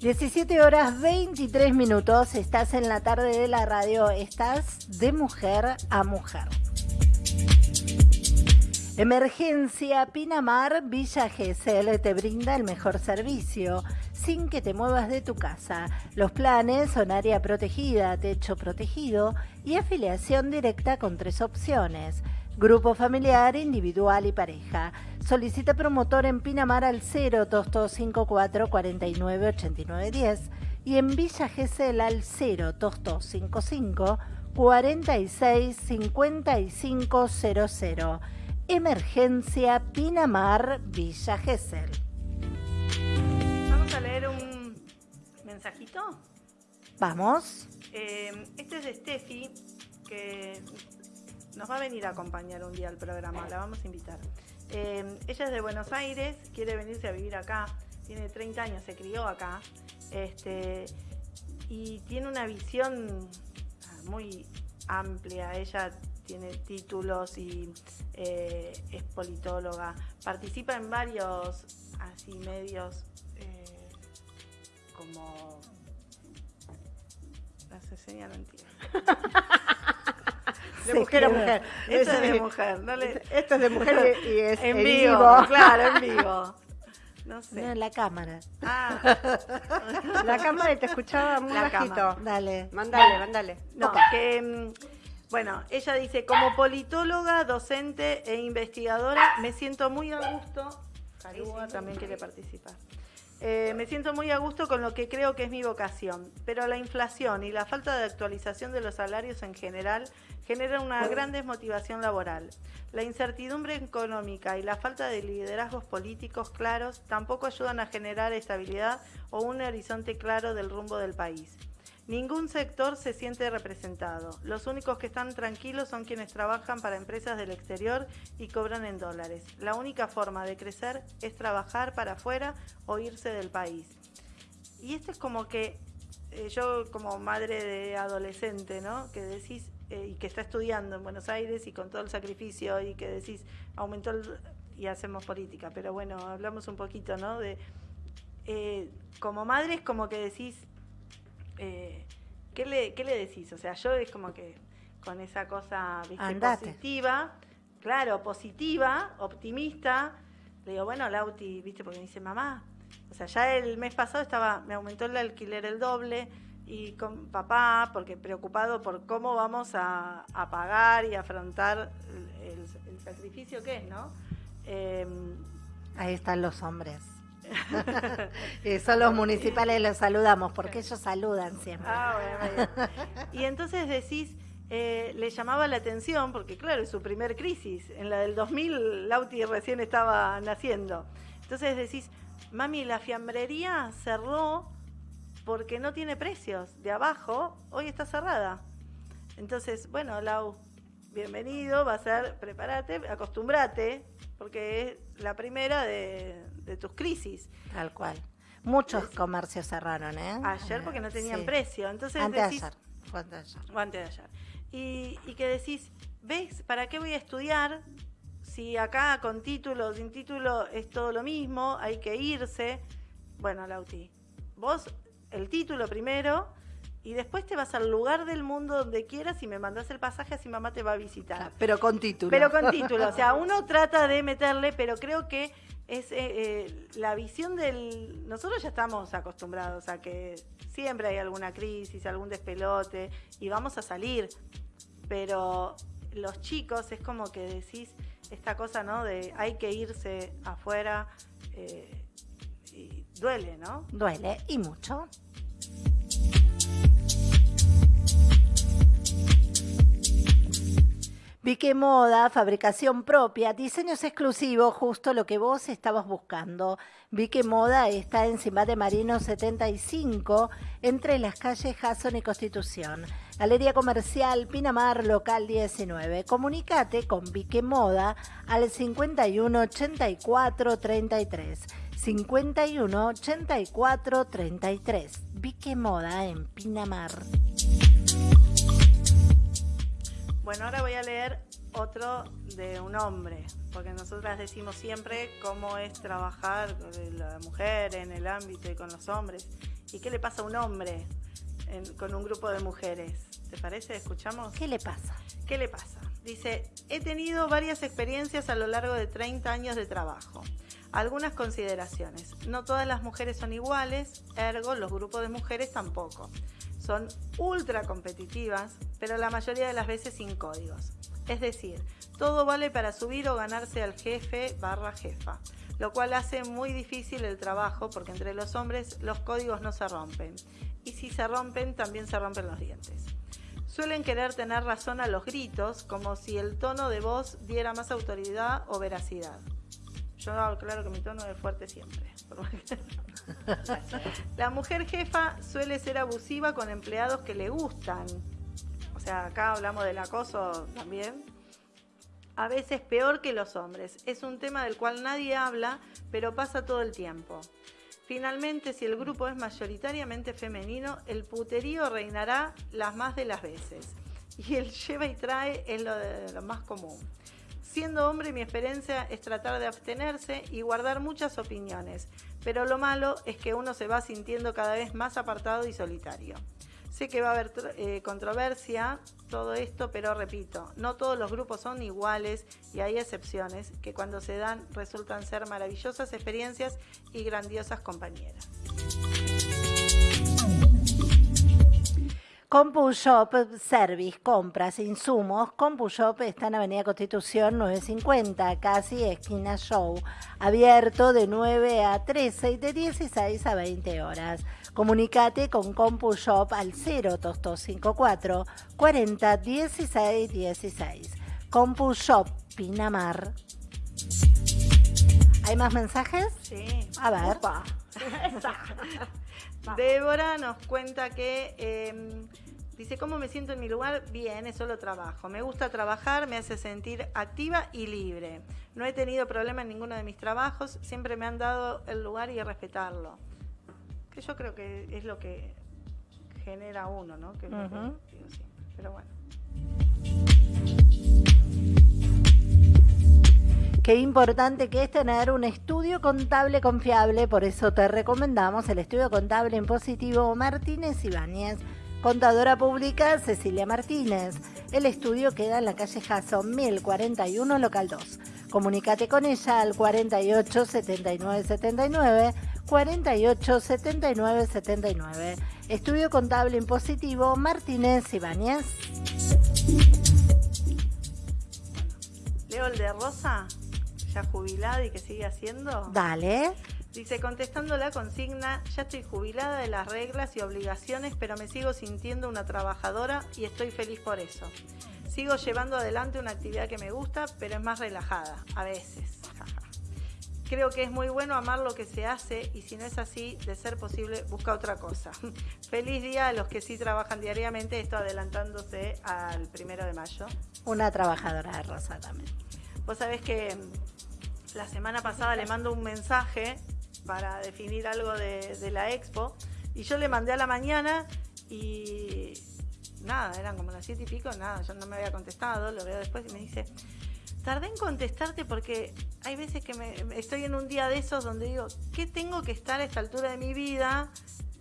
17 horas 23 minutos, estás en la tarde de la radio, estás de mujer a mujer. Emergencia Pinamar Villa Gesell te brinda el mejor servicio sin que te muevas de tu casa. Los planes son área protegida, techo protegido y afiliación directa con tres opciones. Grupo familiar, individual y pareja. Solicita promotor en Pinamar al 02254 498910 y en Villa Gesell al 02255 465500. Emergencia Pinamar Villa Gesell. Mensajito. Vamos. Eh, este es de Steffi, que nos va a venir a acompañar un día al programa, la vamos a invitar. Eh, ella es de Buenos Aires, quiere venirse a vivir acá, tiene 30 años, se crió acá, este, y tiene una visión muy amplia. Ella tiene títulos y eh, es politóloga, participa en varios así medios como las enseña mentira. De mujer a mujer. Esto es de mujer. no le- Esto es de mujer y, es en en vivo, vivo. claro, en vivo. No No, sé. en la cámara. Ah, La cámara te escuchaba muy La bajito. Dale. Mandale, mandale. no, que mm, bueno, ella dice, como politóloga, docente e investigadora, me siento muy a gusto. Calúa también quiere participar. Eh, me siento muy a gusto con lo que creo que es mi vocación, pero la inflación y la falta de actualización de los salarios en general generan una gran desmotivación laboral. La incertidumbre económica y la falta de liderazgos políticos claros tampoco ayudan a generar estabilidad o un horizonte claro del rumbo del país. Ningún sector se siente representado. Los únicos que están tranquilos son quienes trabajan para empresas del exterior y cobran en dólares. La única forma de crecer es trabajar para afuera o irse del país. Y esto es como que eh, yo como madre de adolescente, ¿no? Que decís, eh, y que está estudiando en Buenos Aires y con todo el sacrificio y que decís, aumentó y hacemos política, pero bueno, hablamos un poquito, ¿no? De, eh, como madre es como que decís, eh, ¿qué, le, ¿qué le decís? O sea, yo es como que con esa cosa positiva, claro, positiva, optimista, le digo, bueno, Lauti, ¿viste? Porque me dice, mamá, o sea, ya el mes pasado estaba, me aumentó el alquiler el doble y con papá, porque preocupado por cómo vamos a, a pagar y afrontar el, el- el sacrificio que es, ¿no? Em, Ahí están los hombres. Y son los municipales, los saludamos, porque ellos saludan siempre. Ah. Y entonces decís, eh, le llamaba la atención, porque claro, es su primer crisis. En la del 2000, Lauti recién estaba naciendo. Entonces decís, mami, la fiambrería cerró porque no tiene precios. De abajo, hoy está cerrada. Entonces, bueno, Lau, bienvenido, va a ser, prepárate, acostumbrate, porque es la primera de, de tus crisis. Tal cual. Muchos comercios cerraron, ¿eh? Ayer porque no tenían Sí. precio. Entonces Antes de ayer. Fue antes de ayer. o antes de ayer. Y, y que decís, ¿ves? ¿Para qué voy a estudiar? Si acá con título, sin título es todo lo mismo, hay que irse. Bueno, Lauti, vos el título primero y después te vas al lugar del mundo donde quieras y me mandás el pasaje así mamá te va a visitar. Pero con título. Pero con título, o sea, uno trata de meterle, pero creo que es eh, eh, la visión del... Nosotros ya estamos acostumbrados a que siempre hay alguna crisis, algún despelote y vamos a salir, pero los chicos es como que decís esta cosa, ¿no? De hay que irse afuera eh, y duele, ¿no? Duele, y mucho. Vique Moda, fabricación propia, diseños exclusivos, justo lo que vos estabas buscando. Vique Moda está en Cimbate Marino 75, entre las calles Jason y Constitución. Galería Comercial Pinamar, local 19. Comunicate con Vique Moda al 51 84 33. 51 84 33. Vique Moda en Pinamar. Bueno, ahora voy a leer otro de un hombre, porque nosotras decimos siempre cómo es trabajar con la mujer en el ámbito y con los hombres. ¿Y qué le pasa a un hombre en- con un grupo de mujeres? ¿Te parece? ¿Escuchamos? ¿Qué le pasa? ¿Qué le pasa? Dice, he tenido varias experiencias a lo largo de 30 años de trabajo. Algunas consideraciones. No todas las mujeres son iguales, ergo los grupos de mujeres tampoco. Son ultra competitivas, pero la mayoría de las veces sin códigos. Es decir, todo vale para subir o ganarse al jefe barra jefa, lo cual hace muy difícil el trabajo porque entre los hombres los códigos no se rompen. Y si se rompen, también se rompen los dientes. Suelen querer tener razón a los gritos, como si el tono de voz diera más autoridad o veracidad. Yo claro que mi tono es fuerte siempre. La mujer jefa suele ser abusiva con empleados que le gustan. O sea, acá hablamos del acoso también. A veces peor que los hombres. Es un tema del cual nadie habla, pero pasa todo el tiempo. Finalmente, si el grupo es mayoritariamente femenino, el puterío reinará las más de las veces. Y el lleva y trae es lo, lo más común. Siendo hombre, mi experiencia es tratar de abstenerse y guardar muchas opiniones, pero lo malo es que uno se va sintiendo cada vez más apartado y solitario. Sé que va a haber eh, controversia, todo esto, pero repito, no todos los grupos son iguales y hay excepciones que cuando se dan resultan ser maravillosas experiencias y grandiosas compañeras. CompuShop Service, compras, insumos. CompuShop está en Avenida Constitución 950, casi esquina Show. Abierto de 9 a 13 y de 16 a 20 horas. Comunicate con CompuShop al 0 2254 40 16 16. CompuShop Pinamar. ¿Hay más mensajes? Sí. A ver. Opa. Débora nos cuenta que eh, dice, ¿cómo me siento en mi lugar? Bien, es solo trabajo. Me gusta trabajar, me hace sentir activa y libre. No he tenido problema en ninguno de mis trabajos, siempre me han dado el lugar y respetarlo. Que yo creo que es lo que genera uno, ¿no? Que es lo que digo siempre. Pero bueno. Qué importante que es tener un estudio contable confiable, por eso te recomendamos el estudio contable en positivo Martínez Ibáñez. Contadora pública Cecilia Martínez. El estudio queda en la calle Jason 1041, local 2. Comunícate con ella al 48 79 79 48 79 79. Estudio contable en positivo Martínez Ibáñez. Leo el de Rosa, ya jubilada y que sigue haciendo. Dale. Dice, contestando la consigna, ya estoy jubilada de las reglas y obligaciones, pero me sigo sintiendo una trabajadora y estoy feliz por eso. Sigo llevando adelante una actividad que me gusta, pero es más relajada, a veces. Creo que es muy bueno amar lo que se hace y si no es así, de ser posible, busca otra cosa. Feliz día a los que sí trabajan diariamente, esto adelantándose al primero de mayo. Una trabajadora de Rosa también. Vos sabés que mm, la semana pasada le mando un mensaje para definir algo de, de la expo y yo le mandé a la mañana y nada, eran como las siete y pico, nada, yo no me había contestado, lo veo después y me dice, tardé en contestarte porque hay veces que me, estoy en un día de esos donde digo, ¿qué tengo que estar a esta altura de mi vida?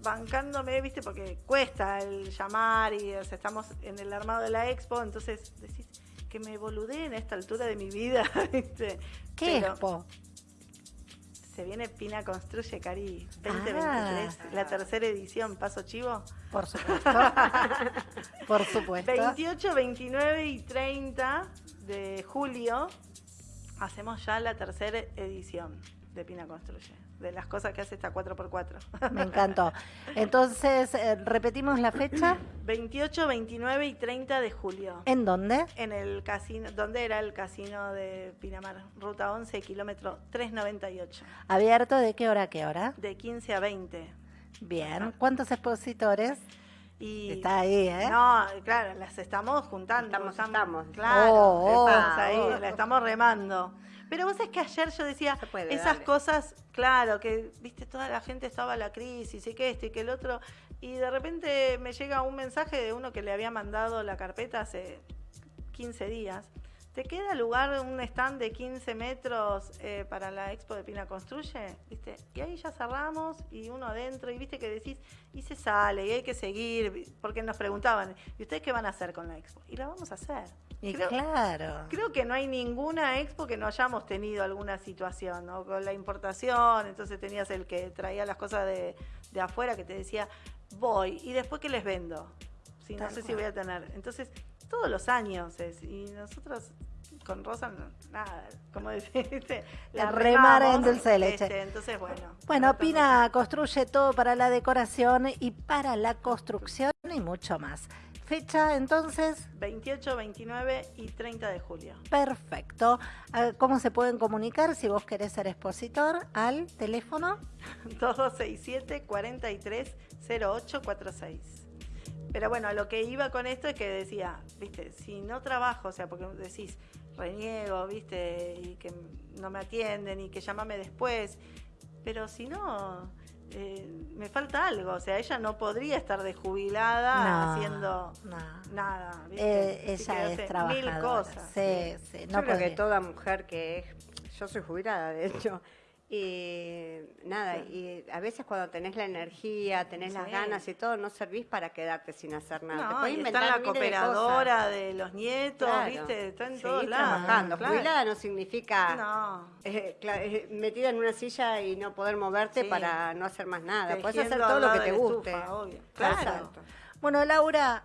bancándome, viste, porque cuesta el llamar y o sea, estamos en el armado de la expo, entonces decís que me boludeen a esta altura de mi vida, ¿viste? ¿Qué Pero expo? Se viene Pina Construye Cari 2023, Ah. la tercera edición, paso chivo. Por supuesto. Por supuesto. 28, 29 y 30 de julio hacemos ya la tercera edición de Pina Construye, de las cosas que hace esta 4x4. Me encantó. Entonces, eh, repetimos la fecha. 28, 29 y 30 de julio. ¿En dónde? En el casino, ¿dónde era el casino de Pinamar? Ruta 11, kilómetro 398, ¿Abierto de qué hora a qué hora? de 15 a 20. Bien. ¿Cuántos expositores? Y Está ahí, ¿eh? No, claro, las estamos juntando. Estamos, estamos. Claro, Oh, oh. estamos ahí, Oh. la estamos remando. Pero vos es que ayer yo decía, puede, esas dale. cosas, claro, que, viste, toda la gente estaba la crisis y que esto y que el otro, y de repente me llega un mensaje de uno que le había mandado la carpeta hace 15 días. ¿Te queda lugar un stand de 15 metros eh, para la expo de Pina Construye? ¿Viste? Y ahí ya cerramos y uno adentro y viste que decís, y se sale y hay que seguir, porque nos preguntaban, ¿y ustedes qué van a hacer con la expo? Y la vamos a hacer. Y Creo- claro. Creo que no hay ninguna expo que no hayamos tenido alguna situación, ¿no? Con la importación, entonces tenías el que traía las cosas de, de afuera que te decía, voy, y después que les vendo. Sí, no sé si voy a tener. Entonces, todos los años es, y nosotros con Rosa, nada, como deciste, La remar en remamos, dulce de leche. este, entonces, bueno. Bueno, Pina construye todo para la decoración y para la construcción y mucho más. Fecha entonces, 28, 29 y 30 de julio. perfecto. ¿Cómo se pueden comunicar si vos querés ser expositor? Al teléfono. 2267 43 0846. Pero bueno, a lo que iba con esto es que decía, viste, si no trabajo, o sea, porque decís, reniego, viste, y que no me atienden y que llámame después, pero si no, eh, me falta algo, o sea, ella no podría estar de jubilada No, haciendo no. nada, viste. Eh, que ella hace es trabajadora. Mil cosas. Sí, sí, Yo no creo que toda mujer que es, yo soy jubilada de hecho, y nada, y a veces cuando tenés la energía, tenés las ganas y todo, no servís para quedarte sin hacer nada. Te No, y está inventar en la de cooperadora de, los nietos, Claro. viste, está en todos lados. trabajando. claro. Jubilada no significa No. eh, eh, metida en una silla y no poder moverte Sí. para no hacer más nada. Puedes hacer todo lo que te guste. estufa, obvio. Claro. Exacto. Bueno, Laura,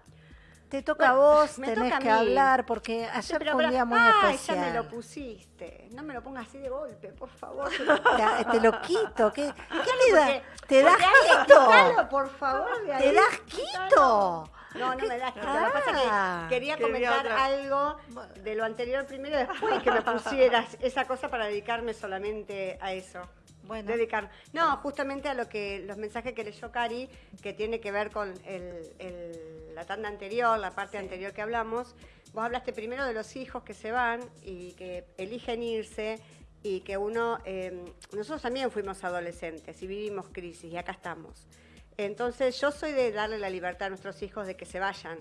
te toca Bueno, a vos, me tenés toca a que mí. hablar porque ayer Pero, fue un día muy especial. ya me lo pusiste. No me lo pongas así de golpe, por favor. Te, te lo quito. ¿Qué, qué te da? Porque- ¿Te das quito? quítalo, por favor, de ¿Te das quito? No, no me das quito. Lo que Ah. pasa es que quería Quería comentar otra. algo de lo anterior primero, después que me pusieras esa cosa para dedicarme solamente a eso. Bueno. Dedicar. No, justamente a lo que los mensajes que leyó Cari, que tiene que ver con el- el- la tanda anterior, la parte anterior que hablamos. Vos hablaste primero de los hijos que se van y que eligen irse y que uno, eh, nosotros también fuimos adolescentes y vivimos crisis y acá estamos. Entonces yo soy de darle la libertad a nuestros hijos de que se vayan,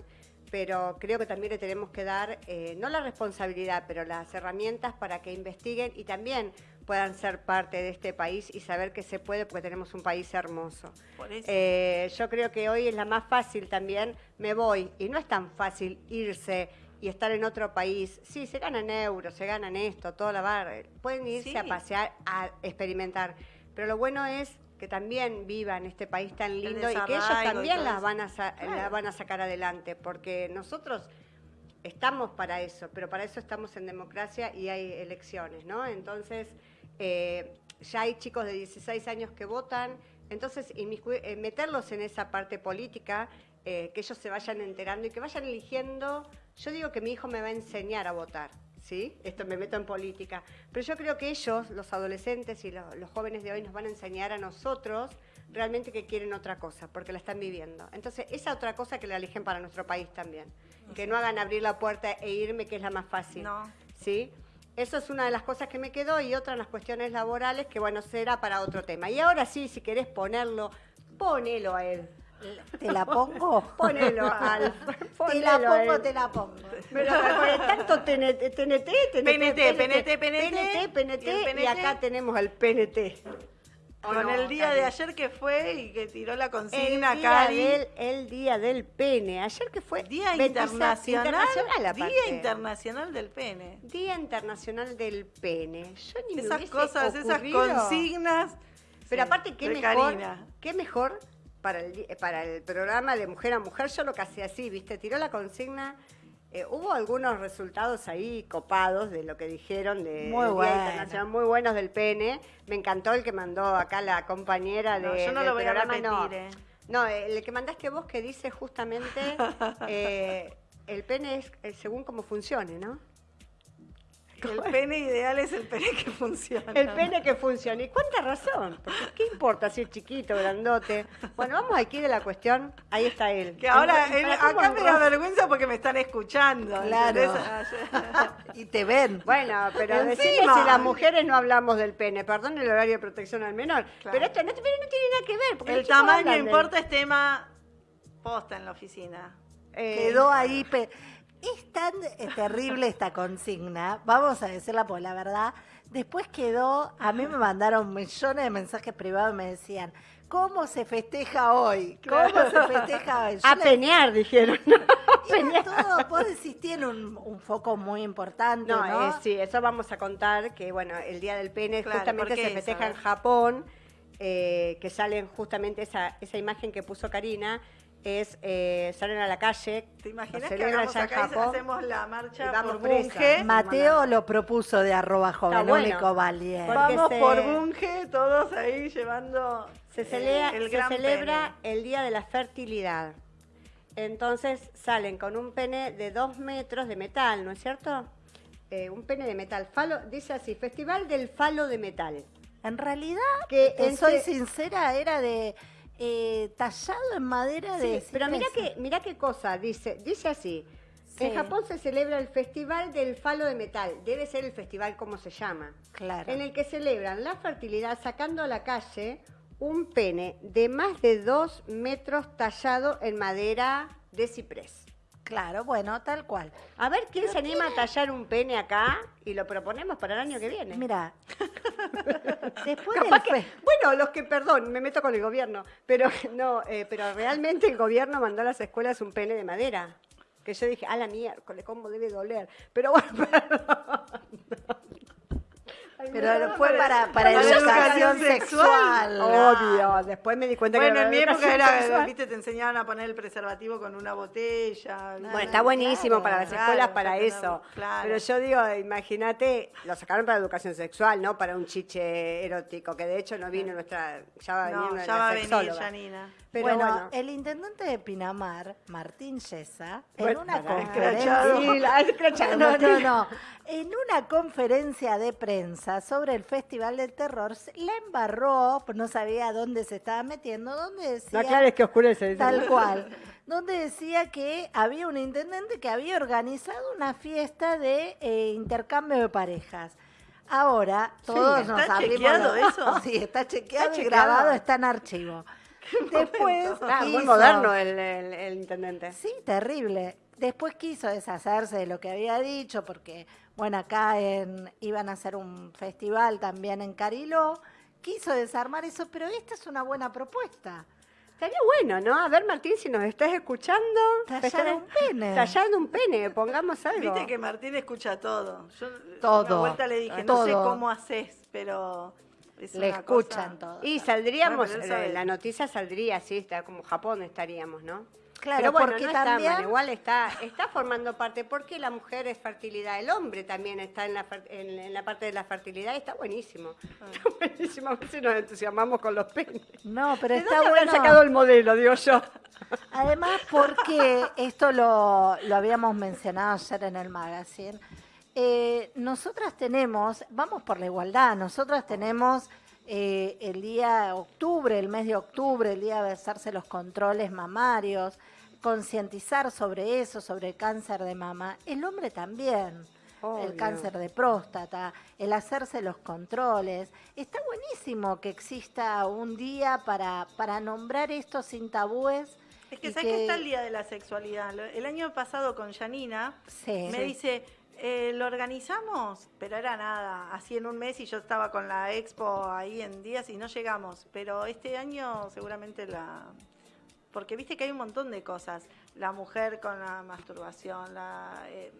pero creo que también le tenemos que dar, eh, no la responsabilidad, pero las herramientas para que investiguen y también puedan ser parte de este país y saber que se puede porque tenemos un país hermoso. Por eso. Eh, yo creo que hoy es la más fácil también, me voy, y no es tan fácil irse y estar en otro país. Sí, se ganan euros, se ganan esto, toda la barra, pueden irse Sí. a pasear, a experimentar, pero lo bueno es que también vivan este país tan lindo y que ellos también las van a, sa- Claro. la van a sacar adelante, porque nosotros estamos para eso, pero para eso estamos en democracia y hay elecciones, ¿no? Entonces, eh, ya hay chicos de 16 años que votan, entonces eh, meterlos en esa parte política, eh, que ellos se vayan enterando y que vayan eligiendo. Yo digo que mi hijo me va a enseñar a votar, ¿sí? Esto me meto en política, pero yo creo que ellos, los adolescentes y lo- los jóvenes de hoy, nos van a enseñar a nosotros realmente que quieren otra cosa, porque la están viviendo. Entonces, esa otra cosa que la eligen para nuestro país también. Que no hagan abrir la puerta e irme, que es la más fácil. No. ¿Sí? Eso es una de las cosas que me quedó y otra en las cuestiones laborales que, bueno, será para otro tema. Y ahora sí, si querés ponerlo, ponelo a él. ¿Te la pongo? Ponelo al. Te la pongo, él. te la pongo. Pero porque tanto TNT, TNT, TNT, PNT, PNT, PNT, PNT, y el y PNT. acá tenemos el PNT. ¿O Con no, el día de ayer que fue y que tiró la El consigna, día, Cari. del, el día del pene. Ayer que fue Día 26 internacional, internacional aparte. Día Internacional del Pene. Día Internacional del Pene. Yo ni Esas cosas, esas consignas. Pero Sí, aparte, qué mejor, Karina. qué mejor para el, para el programa de mujer a mujer. Yo lo que hacía así, ¿viste? Tiró la consigna. Eh, hubo algunos resultados ahí copados de lo que dijeron de Muy bueno. Internacional, muy buenos del pene. Me encantó el que mandó acá la compañera de, No, yo no del lo voy a programa, no. repetir, eh. No, el que mandaste vos que dice justamente eh, el pene es eh, según cómo funcione, ¿no? El pene ideal es el pene que funciona. El pene que funcione. ¿Y cuánta razón? Porque ¿qué importa si es chiquito, grandote? Bueno, vamos aquí de la cuestión. Ahí está él. Que ahora, ¿Y él- para cómo acá me da vergüenza porque me están escuchando. Claro. ¿entendés? y te ven. Bueno, pero decime si las mujeres no hablamos del pene. Perdón el horario de protección al menor. Claro. Pero esto no, pero no tiene nada que ver. porque El tamaño importa, es tema posta en la oficina. Eh, Quedó ahí. pe- Es tan eh, terrible esta consigna, vamos a decirla por la verdad. Después quedó, a mí me mandaron millones de mensajes privados y me decían, ¿cómo se festeja hoy? ¿Cómo se festeja hoy? Yo A le- penear, dijeron. Era todo, vos decís, tiene un, un foco muy importante, ¿no? No, eh, sí, eso vamos a contar, que bueno, el Día del Pene Claro, justamente ¿por qué se festeja en. Japón, eh, que salen justamente esa, esa imagen que puso Karina, es eh, salen a la calle, ¿Te imaginas que acá y Japón. hacemos la marcha por. Bunge? Mateo lo propuso de arroba joven, bueno. único valiente. Porque Vamos se- por Bunge, todos ahí llevando Se, celebra- el se gran celebra pene. el Día de la Fertilidad. Entonces salen con un pene de dos metros de metal, ¿no es cierto? Eh, un pene de metal. Falo, dice así, Festival del Falo de Metal. En realidad, Que te soy se- sincera, era de eh, tallado en madera de... Sí, pero mira que, mira qué cosa, dice, dice así. Sí. En Japón se celebra el Festival del Falo de Metal. Debe ser el festival como se llama. Claro. En el que celebran la fertilidad sacando a la calle un pene de más de dos metros tallado en madera de ciprés. Claro, bueno, tal cual. A ver quién se anima a tallar un pene acá y lo proponemos para el año que viene. Mira, después del que- bueno, los que, perdón, me meto con el gobierno, pero no, eh, pero realmente el gobierno mandó a las escuelas un pene de madera. Que yo dije, a la miércoles, ¿cómo debe doler? Pero bueno, perdón. Pero fue para- para, educación educación sexual. Obvio, después me di cuenta Bueno, que en mi era época era, sexual. viste, te enseñaban a poner el preservativo con una botella. Bueno, está buenísimo claro, para las claro, escuelas para eso. Pero yo digo, imagínate, lo sacaron para educación sexual, no para un chiche erótico, que de hecho no vino nuestra, ya va a venir No, una de ya va a las venir. Janina. Pero bueno, bueno, el intendente de Pinamar, Martín Yesa, en Bueno, una conferencia... Sí, la- No, no, no. En una conferencia de prensa sobre el Festival del Terror, la embarró, pues no sabía dónde se estaba metiendo, donde decía... No aclares que oscurece. dice. Tal cual. Donde decía que había un intendente que había organizado una fiesta de eh, intercambio de parejas. Ahora, todos ¿está nos abrimos chequeado los- eso? Sí, está chequeado ¿Está y chequeado? grabado, está en archivo. Después Ah, muy moderno el, el- el intendente. Sí, terrible. Después quiso deshacerse de lo que había dicho porque, bueno, acá en, iban a hacer un festival también en Cariló. Quiso desarmar eso, pero esta es una buena propuesta. Estaría bueno, ¿no? A ver, Martín, si nos estás escuchando. Tallar un pene. Tallando un pene, pongamos algo. Viste que Martín escucha todo. Yo Todo, una vuelta le dije, no sé cómo haces, pero es Le una escuchan cosa- todo. Y saldríamos, eh, la noticia saldría así, está como Japón estaríamos, ¿no? Claro, Pero bueno, porque no está también- mal, igual está, está formando parte, porque la mujer es fertilidad, el hombre también está en la, en, en la parte de la fertilidad, y está buenísimo. Ah. Está buenísimo, a veces nos entusiasmamos con los penes. No, pero ¿De está dónde bueno. sacado el modelo, digo yo? Además, porque esto lo, lo habíamos mencionado ayer en el magazine, eh, nosotras tenemos, vamos por la igualdad, nosotras tenemos eh, el día octubre, el mes de octubre, el día de hacerse los controles mamarios, concientizar sobre eso, sobre el cáncer de mama. El hombre también. Obvio. El cáncer de próstata, el hacerse los controles. Está buenísimo que exista un día para, para nombrar esto sin tabúes. Es que sabes que está el Día de la Sexualidad. El año pasado con Janina Sí. me dice, eh, ¿lo organizamos? Pero era nada, así en un mes y yo estaba con la expo ahí en días y no llegamos. Pero este año seguramente la... Porque viste que hay un montón de cosas. La mujer con la masturbación, la, eh,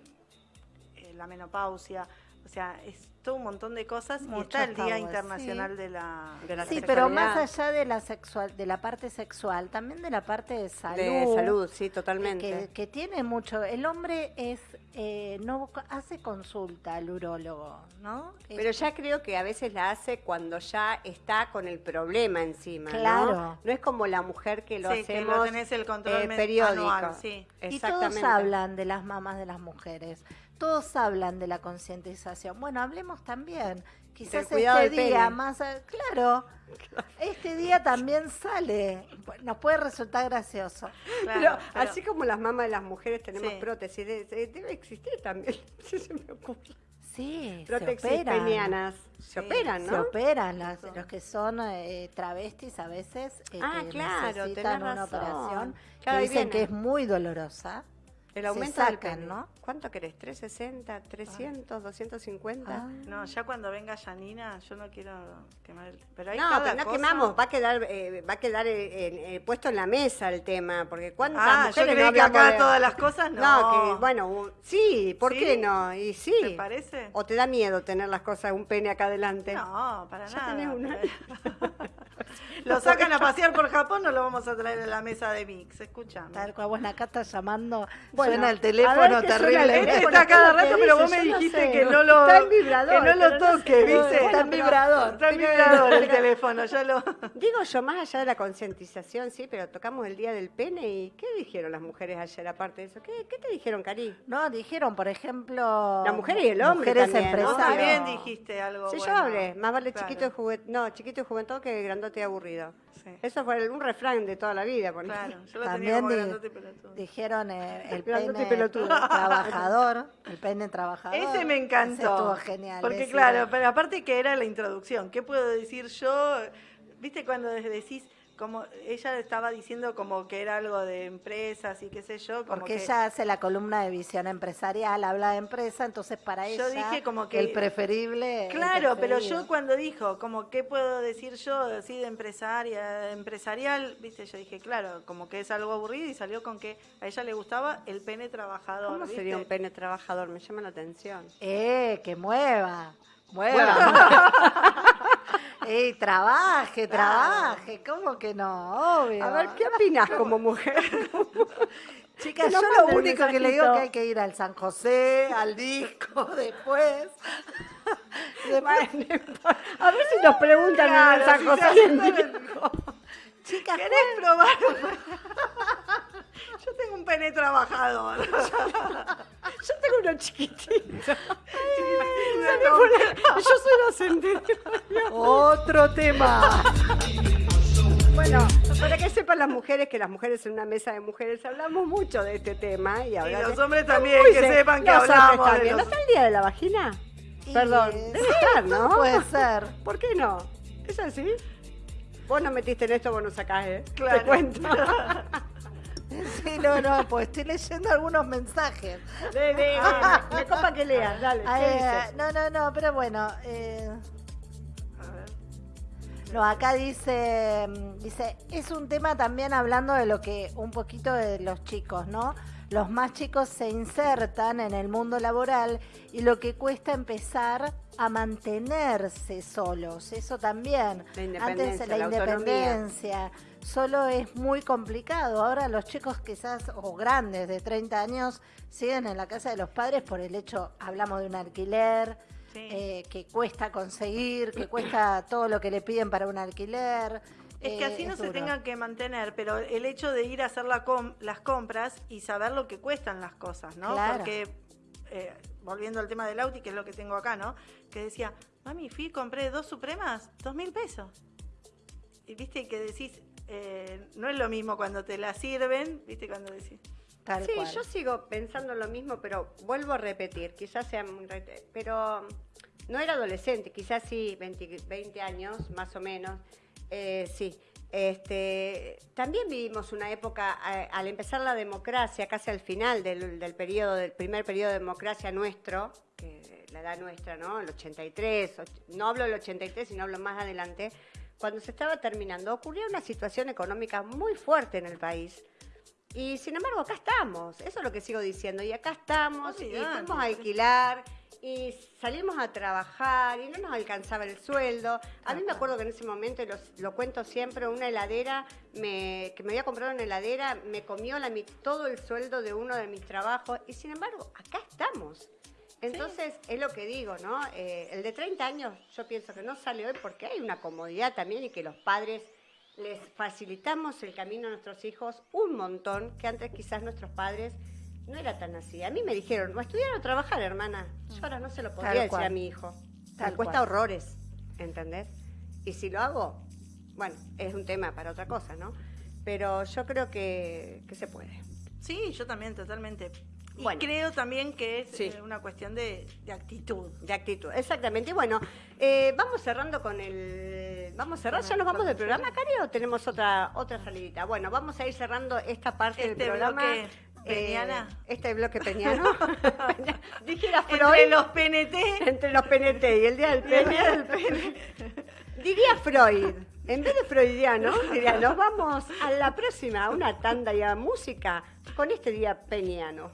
eh, la menopausia. O sea, es todo un montón de cosas y Muchos está el Día Internacional sí. de la... De la Sí, pero más allá de la sexual, de la parte sexual, también de la parte de salud. De salud, sí, Que, totalmente. que tiene mucho. El hombre es eh, no hace consulta al urólogo, ¿no? Pero ya creo que a veces la hace cuando ya está con el problema encima, ¿no? Claro. No es como la mujer que lo Sí, que hacemos lo tenés el control eh, periódico. anual, sí. Y todos hablan de las mamás de las mujeres, todos hablan de la concientización. Bueno, hablemos también. Quizás este día más, a- claro, este día también sale. Nos puede resultar gracioso. Claro, pero, pero- así como las mamás de las mujeres tenemos Sí. prótesis, de- de- debe existir también, sí se me ocurre. Sí, Prótesis se operan. penianas. Se Sí, operan, Se ¿no? operan las- los que son eh, travestis a veces eh, Ah, que claro, necesitan una razón. operación Claro, que ahí dicen que es muy dolorosa. El Se aumento del sacan, pene. ¿no? ¿Cuánto querés? ¿360? ¿300? ¿250? Ah. No, ya cuando venga Janina, yo no quiero quemar el... Pero hay No, cada pero no cosa- quemamos, va a quedar, eh, va a quedar eh, eh, puesto en la mesa el tema, porque cuántas Ah, yo mujeres creí no que acá de- todas las cosas no. No, que bueno, sí, ¿por ¿Sí? qué no? Y sí. ¿Te parece? ¿O te da miedo tener las cosas, un pene acá adelante? No, para Ya nada. tenés una. lo sacan a pasear por Japón, no lo vamos a traer a la mesa de Mix, escúchame. Tal cual, bueno, acá está llamando, Bueno, suena el teléfono terrible. Este está cada ¿qué es lo rato, pero vos me no dijiste sé. que no lo, Está en vibrador, que no pero lo no sé. toque, ¿viste? Está en vibrador. Está en vibrador el teléfono, ya lo... Digo yo, más allá de la concientización, sí, pero tocamos el Día del Pene y ¿qué dijeron las mujeres ayer aparte de eso? ¿Qué, qué te dijeron, Cari? No, dijeron, por ejemplo... La mujer y el hombre Mujeres también. Vos también dijiste algo Sí, bueno. yo hablé, más vale Claro. chiquito y juventud, no, chiquito y juventud que grandote y aburrido. Sí. Eso fue un refrán de toda la vida. Claro, yo lo tenía También como di- pelotudo. dijeron eh, el pelotudo. trabajador, el pene trabajador. Ese me encantó. Ese estuvo genial. Porque ese. claro, pero aparte que era la introducción, ¿qué puedo decir yo? ¿Viste cuando decís como ella estaba diciendo como que era algo de empresas y qué sé yo, como Porque que ella hace la columna de visión empresarial, habla de empresa, entonces para Yo ella dije como que- el preferible. el Claro, pero yo cuando dijo, como qué puedo decir yo así de empresaria, empresarial, viste, yo dije, claro, como que es algo aburrido y salió con que a ella le gustaba el pene trabajador. ¿Cómo ¿viste? sería un pene trabajador? Me llama la atención. Eh, que mueva, mueva. Ey, trabaje, trabaje, ¿cómo que no? Obvio. A ver, ¿qué opinas como mujer? Chicas, yo lo único que le digo mensajito. que hay que ir al San José, al disco, después. después A ver si nos preguntan en el San si José Disco. chicas, ¿Querés probar? Yo tengo un pene trabajador. Yo tengo uno chiquitito. No, Yo soy docente. otro tema. Bueno, para que sepan las mujeres que las mujeres en una mesa de mujeres hablamos mucho de este tema. Y, ahora los hombres también, que se- sepan que los hablamos de también. ¿No los- está el día de la vagina? Y Perdón, debe estar, ¿no? Puede ser. ¿Por qué no? ¿Es así? Vos no metiste en esto, vos no sacás, ¿eh? Claro. Te cuento. Sí, no, no, pues estoy leyendo algunos mensajes. Me copa que leas, dale. ¿Qué Eh, no, no, no, pero bueno. eh, A ver. No, acá dice, mm, dice, es un tema también hablando de lo que, un poquito de los chicos, ¿no? Los más chicos se insertan en el mundo laboral y lo que cuesta empezar a mantenerse solos, eso también. La independencia, Antes la, la autonomía. independencia, solo es muy complicado. Ahora los chicos quizás, o grandes de 30 años, siguen en la casa de los padres por el hecho, hablamos de un alquiler, Sí. eh, que cuesta conseguir, que cuesta todo lo que le piden para un alquiler. Es que eh, así no se duro. tengan que mantener, pero el hecho de ir a hacer la com- las compras y saber lo que cuestan las cosas, ¿no? Claro. Porque, eh, volviendo al tema del Auti, que es lo que tengo acá, ¿no? Que decía, mami, fui y compré dos Supremas, dos mil pesos. Y viste que decís, eh, no es lo mismo cuando te la sirven, viste cuando decís. Tal Sí, cual. yo sigo pensando lo mismo, pero vuelvo a repetir, quizás sea muy pero no era adolescente, quizás sí, 20, 20 años más o menos, eh, sí. Este, también vivimos una época, al empezar la democracia, casi al final del, del periodo, del primer periodo de democracia nuestro, que la edad nuestra, ¿no? El 83, och- no hablo del 83, sino hablo más adelante, cuando se estaba terminando, ocurrió una situación económica muy fuerte en el país. Y sin embargo, acá estamos, eso es lo que sigo diciendo, y acá estamos, y Olvidate. fuimos a alquilar, y salimos a trabajar, y no nos alcanzaba el sueldo. A mí me acuerdo que en ese momento, y los- lo, cuento siempre, una heladera, me, que me había comprado una heladera, me comió la, todo el sueldo de uno de mis trabajos, y sin embargo, acá estamos. Entonces, es lo que digo, ¿no? Eh, el de 30 años, yo pienso que no sale hoy porque hay una comodidad también y que los padres les facilitamos el camino a nuestros hijos un montón, que antes quizás nuestros padres no era tan así. A mí me dijeron, no estudiar o trabajar, hermana. Yo ahora no se lo podría Tal decir cual. a mi hijo. Tal me cuesta cual. horrores, ¿entendés? Y si lo hago, bueno, es un tema para otra cosa, ¿no? Pero yo creo que, que se puede. Sí, yo también, totalmente. Y Bueno. creo también que es Sí. eh, una cuestión de, de actitud. De actitud, exactamente. Y bueno, eh, vamos cerrando con el... ¿Vamos a cerrar? ¿Ya nos vamos del programa, Cari, o tenemos otra, otra salidita? Bueno, vamos a ir cerrando esta parte Este del programa. bloque. Peñana. Eh, este bloque peñano. Dijera Entre Freud. los PNT. Entre los PNT y el día del pene. Diría Freud. En vez de freudiano, diría, nos vamos a la próxima, a una tanda y a música con este día peñano.